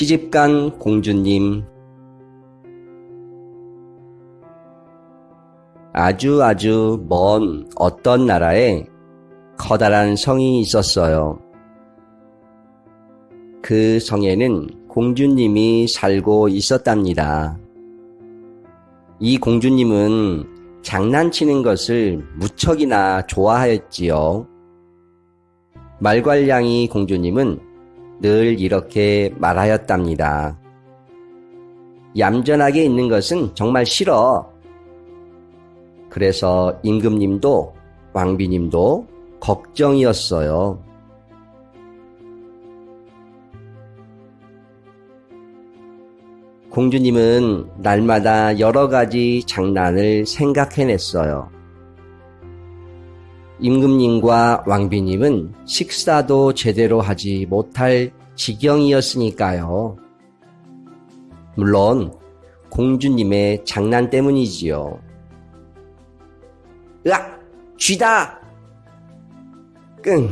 시집간 공주님 아주 아주 먼 어떤 나라에 커다란 성이 있었어요. 그 성에는 공주님이 살고 있었답니다. 이 공주님은 장난치는 것을 무척이나 좋아하였지요. 말괄량이 공주님은 늘 이렇게 말하였답니다. 얌전하게 있는 것은 정말 싫어. 그래서 임금님도 왕비님도 걱정이었어요. 공주님은 날마다 여러 가지 장난을 생각해냈어요. 임금님과 왕비님은 식사도 제대로 하지 못할 지경이었으니까요. 물론 공주님의 장난 때문이지요. 으악! 쥐다! 끙!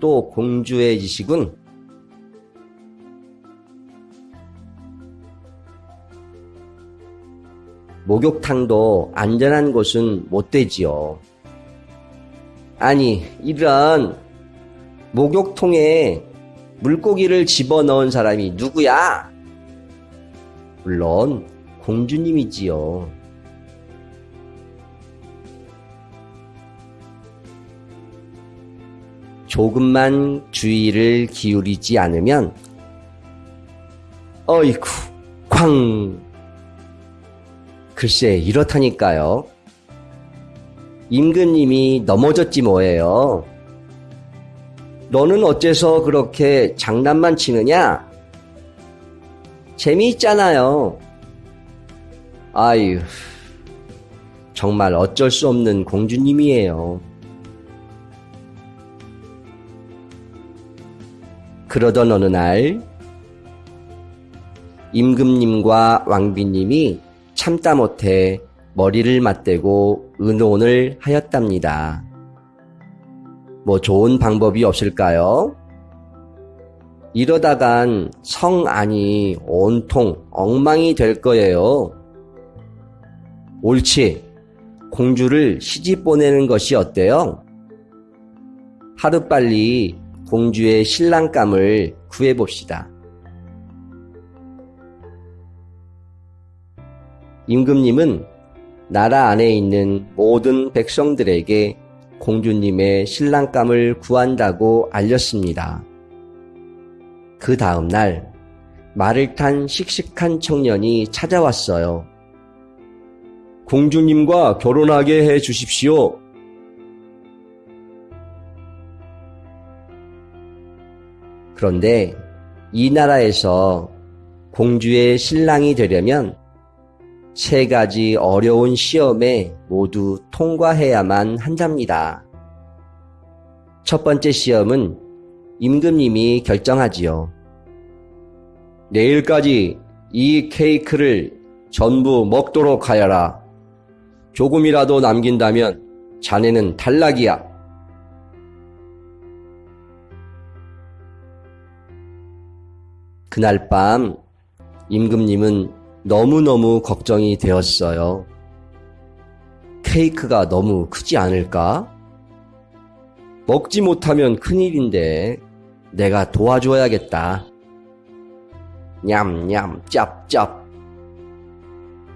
또 공주의 지식은 목욕탕도 안전한 곳은 못 되지요. 아니, 이런 목욕통에 물고기를 집어넣은 사람이 누구야? 물론 공주님이지요. 조금만 주의를 기울이지 않으면 어이쿠 쾅 글쎄 이렇다니까요. 임금님이 넘어졌지 뭐예요. 너는 어째서 그렇게 장난만 치느냐? 재미있잖아요. 아유, 정말 어쩔 수 없는 공주님이에요. 그러던 어느 날, 임금님과 왕비님이 참다 못해 머리를 맞대고 의논을 하였답니다. 뭐 좋은 방법이 없을까요? 이러다간 성 안이 온통 엉망이 될 거예요. 옳지. 공주를 시집 보내는 것이 어때요? 하루빨리 공주의 신랑감을 구해봅시다. 임금님은 나라 안에 있는 모든 백성들에게 공주님의 신랑감을 구한다고 알렸습니다. 그 다음 날 말을 탄 씩씩한 청년이 찾아왔어요. 공주님과 결혼하게 해 주십시오. 그런데 이 나라에서 공주의 신랑이 되려면 세 가지 어려운 시험에 모두 통과해야만 한답니다. 첫 번째 시험은 임금님이 결정하지요. 내일까지 이 케이크를 전부 먹도록 하여라. 조금이라도 남긴다면 자네는 탈락이야. 그날 밤 임금님은 너무너무 걱정이 되었어요. 케이크가 너무 크지 않을까? 먹지 못하면 큰일인데 내가 도와줘야겠다. 냠냠 짭짭.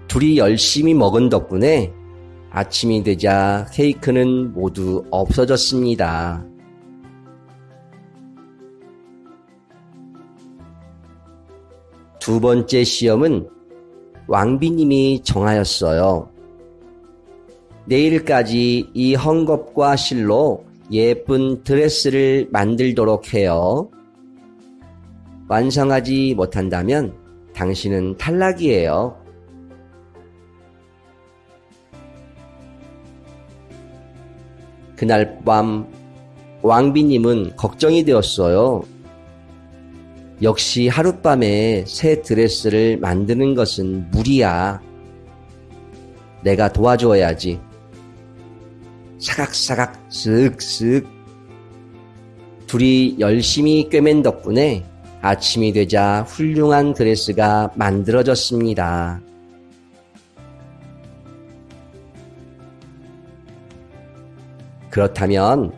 둘이 열심히 먹은 덕분에 아침이 되자 케이크는 모두 없어졌습니다. 두 번째 시험은 왕비님이 정하였어요. 내일까지 이 헝겊과 실로 예쁜 드레스를 만들도록 해요. 완성하지 못한다면 당신은 탈락이에요. 그날 밤 왕비님은 걱정이 되었어요. 역시 하룻밤에 새 드레스를 만드는 것은 무리야. 내가 도와줘야지. 사각사각 쓱쓱 둘이 열심히 꿰맨 덕분에 아침이 되자 훌륭한 드레스가 만들어졌습니다. 그렇다면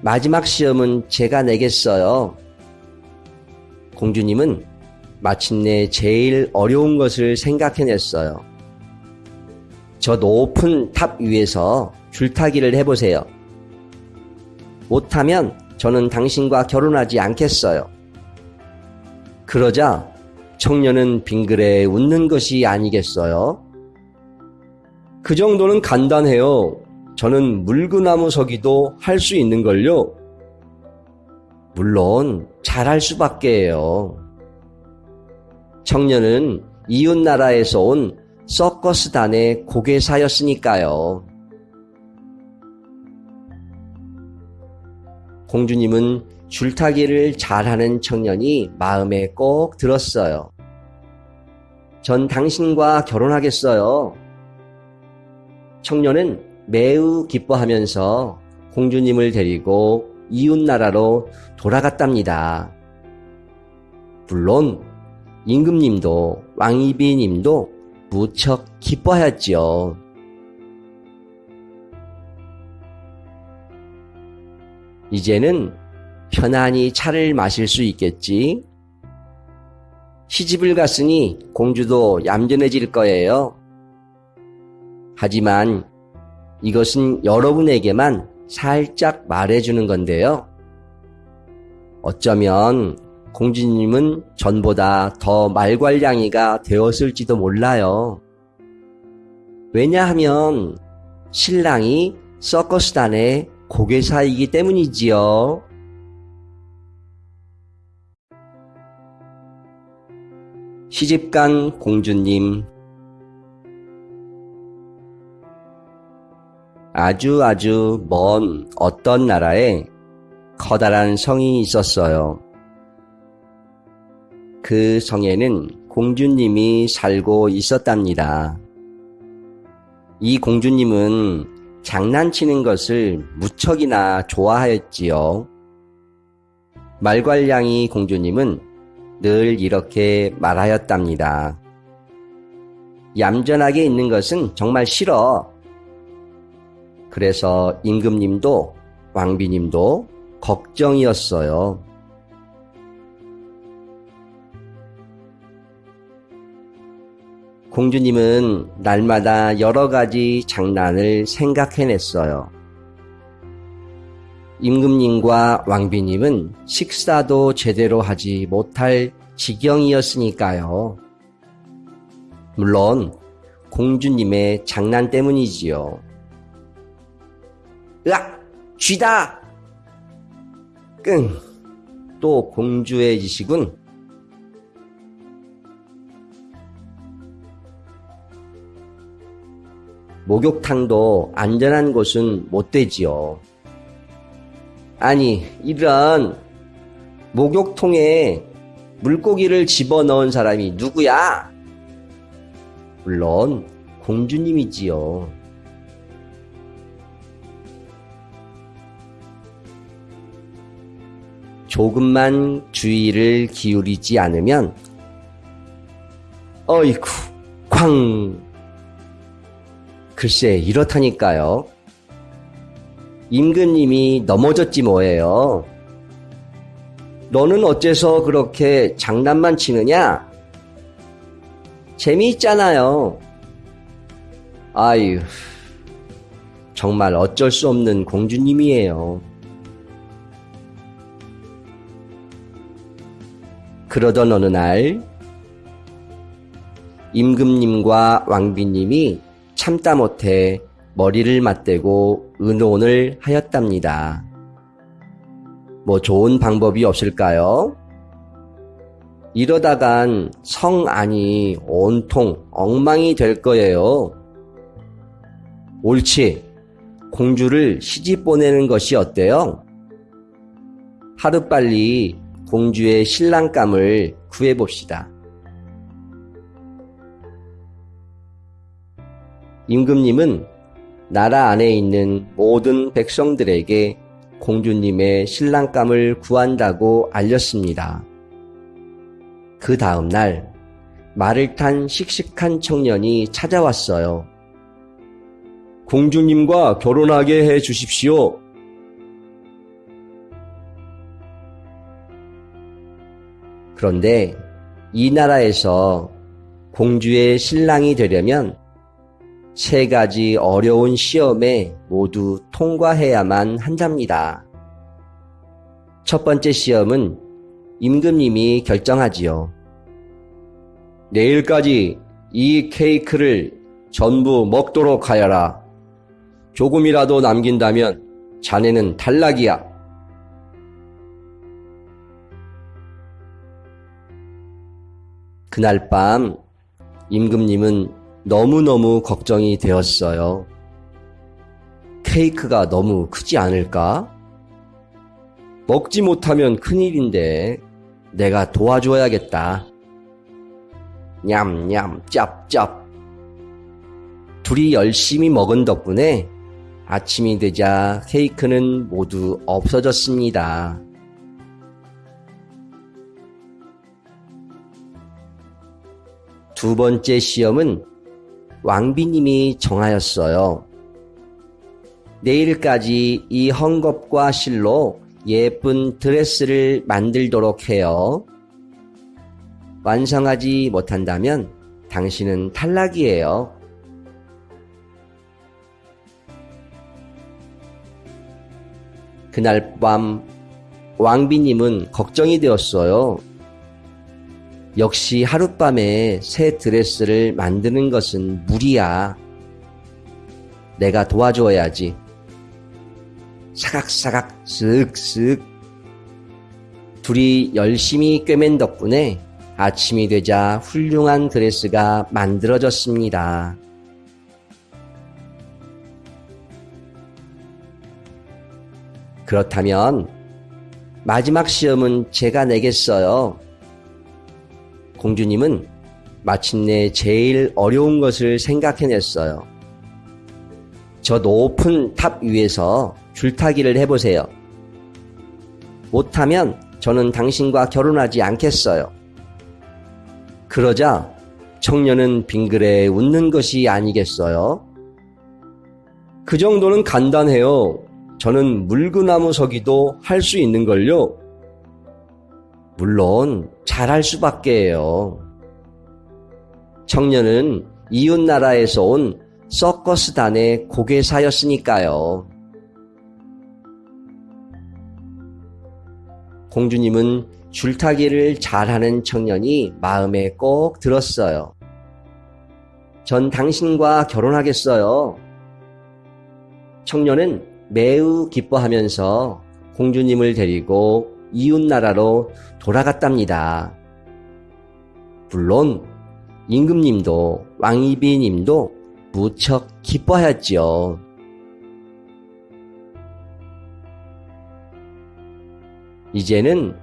마지막 시험은 제가 내겠어요. 공주님은 마침내 제일 어려운 것을 생각해냈어요. 저 높은 탑 위에서 줄타기를 해보세요. 못하면 저는 당신과 결혼하지 않겠어요. 그러자 청년은 빙그레 웃는 것이 아니겠어요? 그 정도는 간단해요. 저는 물구나무 서기도 할 수 있는걸요. 물론 잘할 수밖에요. 청년은 이웃 나라에서 온 서커스단의 고개사였으니까요. 공주님은 줄타기를 잘하는 청년이 마음에 꼭 들었어요. 전 당신과 결혼하겠어요. 청년은 매우 기뻐하면서 공주님을 데리고 이웃나라로 돌아갔답니다. 물론 임금님도 왕이비님도 무척 기뻐하였지요. 이제는 편안히 차를 마실 수 있겠지. 시집을 갔으니 공주도 얌전해질 거예요. 하지만 이것은 여러분에게만 살짝 말해주는 건데요. 어쩌면 공주님은 전보다 더 말괄량이가 되었을지도 몰라요. 왜냐하면 신랑이 서커스단의 고개사이기 때문이지요. 시집간 공주님 아주 아주 먼 어떤 나라에 커다란 성이 있었어요. 그 성에는 공주님이 살고 있었답니다. 이 공주님은 장난치는 것을 무척이나 좋아하였지요. 말괄량이 공주님은 늘 이렇게 말하였답니다. 얌전하게 있는 것은 정말 싫어. 그래서 임금님도 왕비님도 걱정이었어요. 공주님은 날마다 여러 가지 장난을 생각해냈어요. 임금님과 왕비님은 식사도 제대로 하지 못할 지경이었으니까요. 물론 공주님의 장난 때문이지요. 으악! 쥐다! 끙! 또 공주의 지식은 목욕탕도 안전한 곳은 못 되지요. 아니, 이런 목욕통에 물고기를 집어넣은 사람이 누구야? 물론 공주님이지요. 조금만 주의를 기울이지 않으면 어이쿠 쾅 글쎄 이렇다니까요. 임금님이 넘어졌지 뭐예요. 너는 어째서 그렇게 장난만 치느냐? 재미있잖아요. 아유, 정말 어쩔 수 없는 공주님이에요. 그러던 어느 날, 임금님과 왕비님이 참다 못해 머리를 맞대고 의논을 하였답니다. 뭐 좋은 방법이 없을까요? 이러다간 성 안이 온통 엉망이 될 거예요. 옳지. 공주를 시집 보내는 것이 어때요? 하루빨리 공주의 신랑감을 구해봅시다. 임금님은 나라 안에 있는 모든 백성들에게 공주님의 신랑감을 구한다고 알렸습니다. 그 다음 날 말을 탄 씩씩한 청년이 찾아왔어요. 공주님과 결혼하게 해 주십시오. 그런데 이 나라에서 공주의 신랑이 되려면 세 가지 어려운 시험에 모두 통과해야만 한답니다. 첫 번째 시험은 임금님이 결정하지요. 내일까지 이 케이크를 전부 먹도록 하여라. 조금이라도 남긴다면 자네는 탈락이야. 그날 밤 임금님은 너무너무 걱정이 되었어요. 케이크가 너무 크지 않을까? 먹지 못하면 큰일인데 내가 도와줘야겠다. 냠냠 짭짭. 둘이 열심히 먹은 덕분에 아침이 되자 케이크는 모두 없어졌습니다. 두 번째 시험은 왕비님이 정하였어요. 내일까지 이 헝겊과 실로 예쁜 드레스를 만들도록 해요. 완성하지 못한다면 당신은 탈락이에요. 그날 밤 왕비님은 걱정이 되었어요. 역시 하룻밤에 새 드레스를 만드는 것은 무리야. 내가 도와줘야지. 사각사각 쓱쓱 둘이 열심히 꿰맨 덕분에 아침이 되자 훌륭한 드레스가 만들어졌습니다. 그렇다면 마지막 시험은 제가 내겠어요. 공주님은 마침내 제일 어려운 것을 생각해냈어요. 저 높은 탑 위에서 줄타기를 해보세요. 못하면 저는 당신과 결혼하지 않겠어요. 그러자 청년은 빙그레 웃는 것이 아니겠어요? 그 정도는 간단해요. 저는 물구나무 서기도 할 수 있는걸요. 물론 잘할 수밖에요. 청년은 이웃 나라에서 온 서커스단의 고개사였으니까요. 공주님은 줄타기를 잘하는 청년이 마음에 꼭 들었어요. 전 당신과 결혼하겠어요. 청년은 매우 기뻐하면서 공주님을 데리고 이웃나라로 돌아갔답니다. 물론 임금님도 왕이비님도 무척 기뻐하였지요. 이제는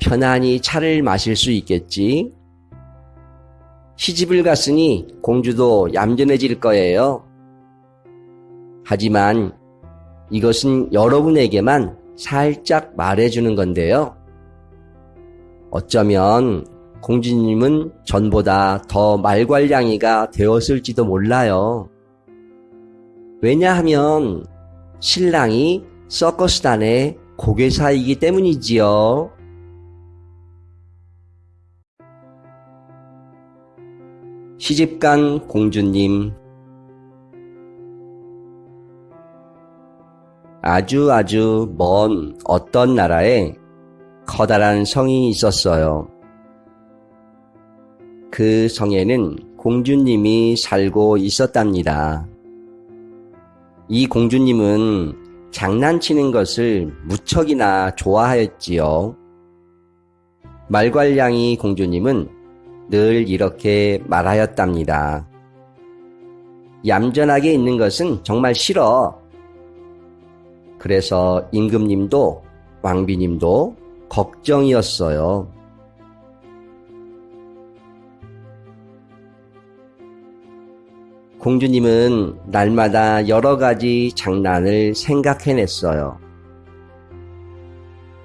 편안히 차를 마실 수 있겠지. 시집을 갔으니 공주도 얌전해질 거예요. 하지만 이것은 여러분에게만 살짝 말해주는 건데요. 어쩌면 공주님은 전보다 더 말괄량이가 되었을지도 몰라요. 왜냐하면 신랑이 서커스단의 고개사이기 때문이지요. 시집간 공주님 아주 아주 먼 어떤 나라에 커다란 성이 있었어요. 그 성에는 공주님이 살고 있었답니다. 이 공주님은 장난치는 것을 무척이나 좋아하였지요. 말괄량이 공주님은 늘 이렇게 말하였답니다. 얌전하게 있는 것은 정말 싫어. 그래서 임금님도 왕비님도 걱정이었어요. 공주님은 날마다 여러 가지 장난을 생각해냈어요.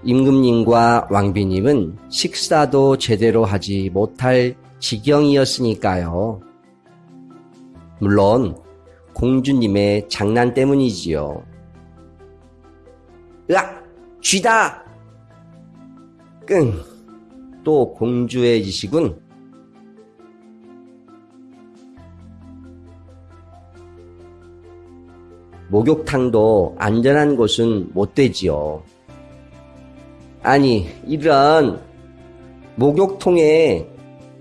임금님과 왕비님은 식사도 제대로 하지 못할 지경이었으니까요. 물론 공주님의 장난 때문이지요. 으악! 쥐다! 끙! 또 공주의 짓이군. 목욕탕도 안전한 곳은 못 되지요. 아니, 이런 목욕통에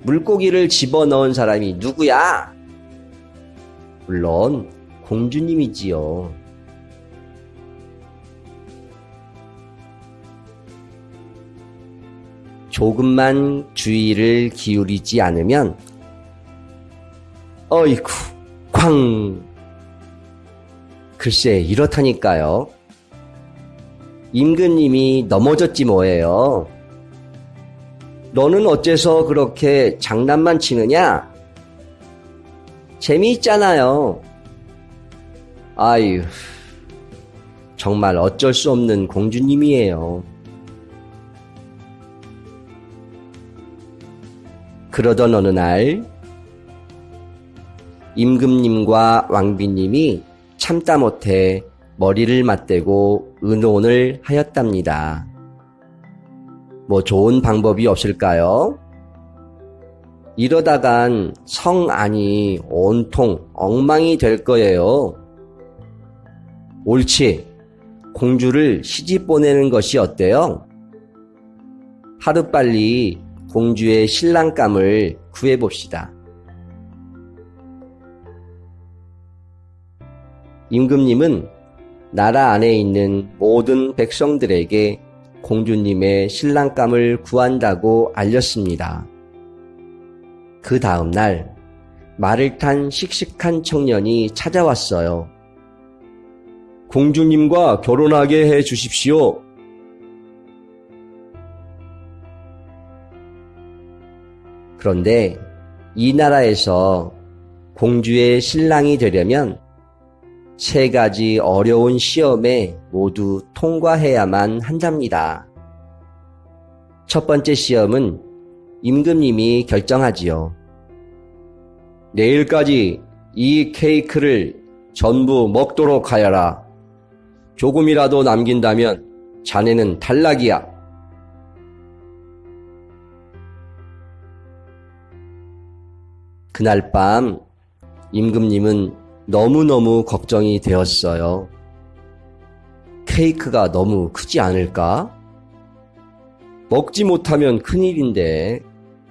물고기를 집어넣은 사람이 누구야? 물론 공주님이지요. 조금만 주의를 기울이지 않으면 어이쿠 쾅 글쎄 이렇다니까요. 임금님이 넘어졌지 뭐예요. 너는 어째서 그렇게 장난만 치느냐? 재미있잖아요. 아유, 정말 어쩔 수 없는 공주님이에요. 그러던 어느 날, 임금님과 왕비님이 참다 못해 머리를 맞대고 의논을 하였답니다. 뭐 좋은 방법이 없을까요? 이러다간 성 안이 온통 엉망이 될 거예요. 옳지. 공주를 시집 보내는 것이 어때요? 하루빨리 공주의 신랑감을 구해봅시다. 임금님은 나라 안에 있는 모든 백성들에게 공주님의 신랑감을 구한다고 알렸습니다. 그 다음 날 말을 탄 씩씩한 청년이 찾아왔어요. 공주님과 결혼하게 해 주십시오. 그런데 이 나라에서 공주의 신랑이 되려면 세 가지 어려운 시험에 모두 통과해야만 한답니다. 첫 번째 시험은 임금님이 결정하지요. 내일까지 이 케이크를 전부 먹도록 하여라. 조금이라도 남긴다면 자네는 탈락이야. 그날 밤 임금님은 너무너무 걱정이 되었어요. 케이크가 너무 크지 않을까? 먹지 못하면 큰일인데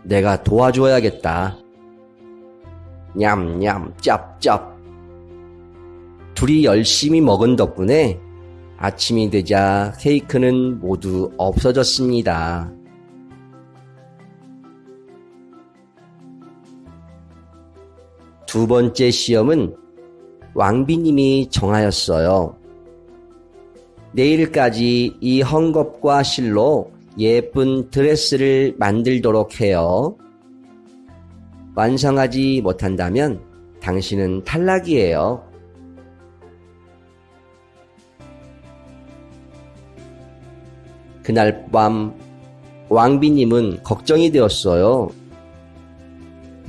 내가 도와줘야겠다. 냠냠 짭짭 둘이 열심히 먹은 덕분에 아침이 되자 케이크는 모두 없어졌습니다. 두 번째 시험은 왕비님이 정하였어요. 내일까지 이 헝겊과 실로 예쁜 드레스를 만들도록 해요. 완성하지 못한다면 당신은 탈락이에요. 그날 밤 왕비님은 걱정이 되었어요.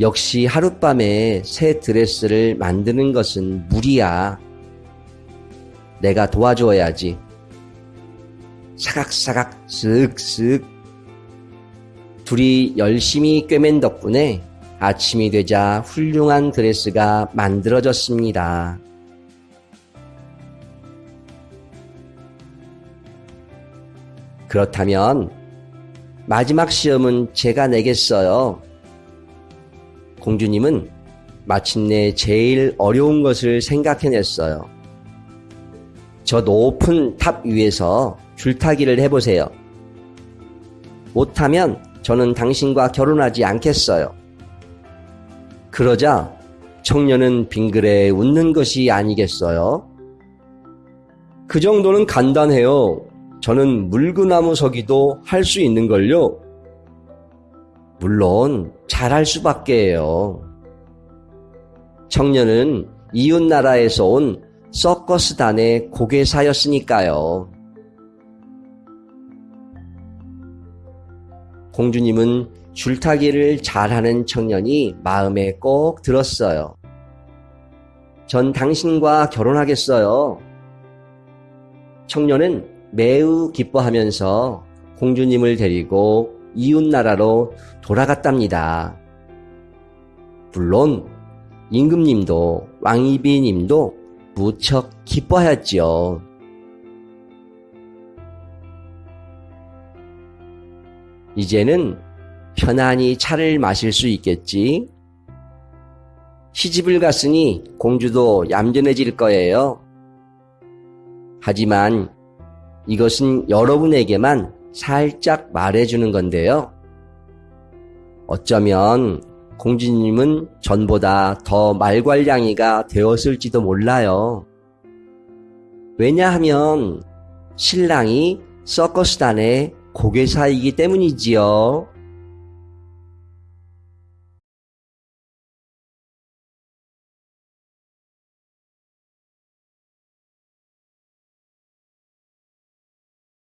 역시 하룻밤에 새 드레스를 만드는 것은 무리야. 내가 도와줘야지. 사각사각 쓱쓱 둘이 열심히 꿰맨 덕분에 아침이 되자 훌륭한 드레스가 만들어졌습니다. 그렇다면 마지막 시험은 제가 내겠어요. 공주님은 마침내 제일 어려운 것을 생각해냈어요. 저 높은 탑 위에서 줄타기를 해보세요. 못하면 저는 당신과 결혼하지 않겠어요. 그러자 청년은 빙그레 웃는 것이 아니겠어요? 그 정도는 간단해요. 저는 물구나무 서기도 할 수 있는걸요. 물론 잘할 수밖에요. 청년은 이웃 나라에서 온 서커스단의 고개사였으니까요. 공주님은 줄타기를 잘하는 청년이 마음에 꼭 들었어요. 전 당신과 결혼하겠어요. 청년은 매우 기뻐하면서 공주님을 데리고 이웃나라로 돌아갔답니다. 물론 임금님도 왕이비님도 무척 기뻐하였지요. 이제는 편안히 차를 마실 수 있겠지. 시집을 갔으니 공주도 얌전해질 거예요. 하지만 이것은 여러분에게만 살짝 말해주는 건데요. 어쩌면 공주님은 전보다 더 말괄량이가 되었을지도 몰라요. 왜냐하면 신랑이 서커스단의 고개사이기 때문이지요.